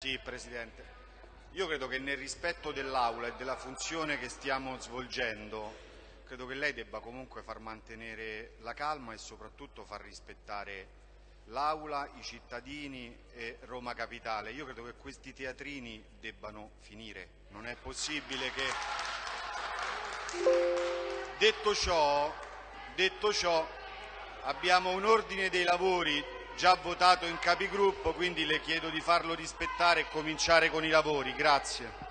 Sì, Presidente. Io credo che nel rispetto dell'Aula e della funzione che stiamo svolgendo, credo che lei debba comunque far mantenere la calma e soprattutto far rispettare l'Aula, i cittadini e Roma Capitale. Io credo che questi teatrini debbano finire. Non è possibile che... Detto ciò, detto ciò abbiamo un ordine dei lavori già votato in capigruppo, quindi le chiedo di farlo rispettare e cominciare con i lavori. Grazie.